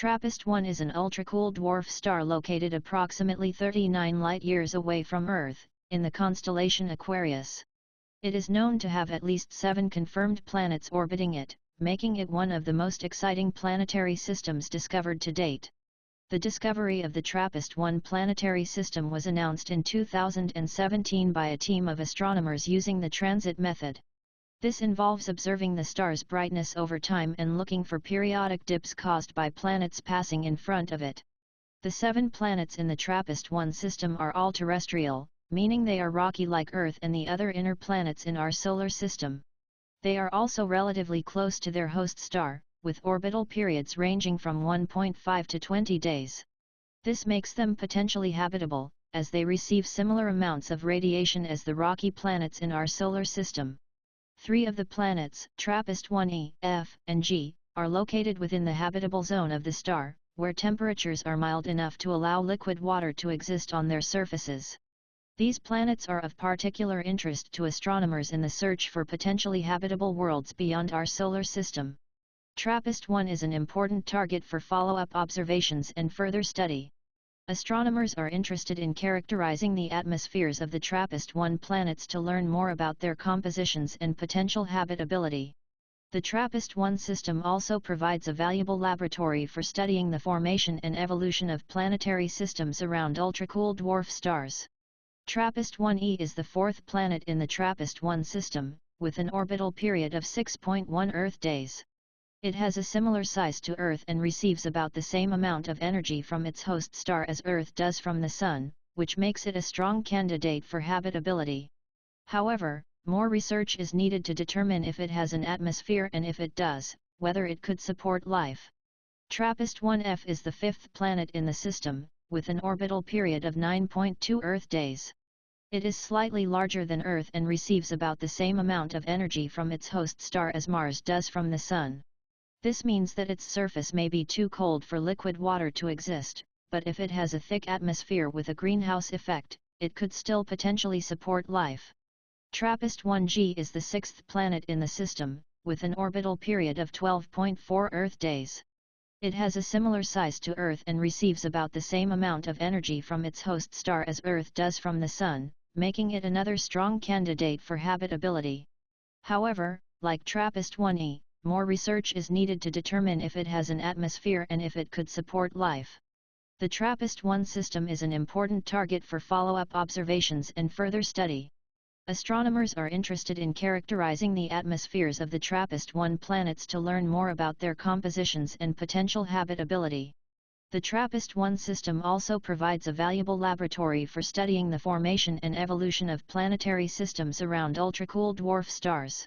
TRAPPIST-1 is an ultra-cool dwarf star located approximately 39 light-years away from Earth, in the constellation Aquarius. It is known to have at least seven confirmed planets orbiting it, making it one of the most exciting planetary systems discovered to date. The discovery of the TRAPPIST-1 planetary system was announced in 2017 by a team of astronomers using the transit method. This involves observing the star's brightness over time and looking for periodic dips caused by planets passing in front of it. The seven planets in the TRAPPIST-1 system are all terrestrial, meaning they are rocky like Earth and the other inner planets in our solar system. They are also relatively close to their host star, with orbital periods ranging from 1.5 to 20 days. This makes them potentially habitable, as they receive similar amounts of radiation as the rocky planets in our solar system. Three of the planets, TRAPPIST-1e, F, and G, are located within the habitable zone of the star, where temperatures are mild enough to allow liquid water to exist on their surfaces. These planets are of particular interest to astronomers in the search for potentially habitable worlds beyond our solar system. TRAPPIST-1 is an important target for follow-up observations and further study. Astronomers are interested in characterizing the atmospheres of the TRAPPIST-1 planets to learn more about their compositions and potential habitability. The TRAPPIST-1 system also provides a valuable laboratory for studying the formation and evolution of planetary systems around ultracool dwarf stars. TRAPPIST-1e is the fourth planet in the TRAPPIST-1 system, with an orbital period of 6.1 Earth days. It has a similar size to Earth and receives about the same amount of energy from its host star as Earth does from the Sun, which makes it a strong candidate for habitability. However, more research is needed to determine if it has an atmosphere and if it does, whether it could support life. TRAPPIST-1F is the fifth planet in the system, with an orbital period of 9.2 Earth days. It is slightly larger than Earth and receives about the same amount of energy from its host star as Mars does from the Sun. This means that its surface may be too cold for liquid water to exist, but if it has a thick atmosphere with a greenhouse effect, it could still potentially support life. TRAPPIST-1G is the sixth planet in the system, with an orbital period of 12.4 Earth days. It has a similar size to Earth and receives about the same amount of energy from its host star as Earth does from the Sun, making it another strong candidate for habitability. However, like TRAPPIST-1e, more research is needed to determine if it has an atmosphere and if it could support life. The TRAPPIST-1 system is an important target for follow-up observations and further study. Astronomers are interested in characterizing the atmospheres of the TRAPPIST-1 planets to learn more about their compositions and potential habitability. The TRAPPIST-1 system also provides a valuable laboratory for studying the formation and evolution of planetary systems around ultracool dwarf stars.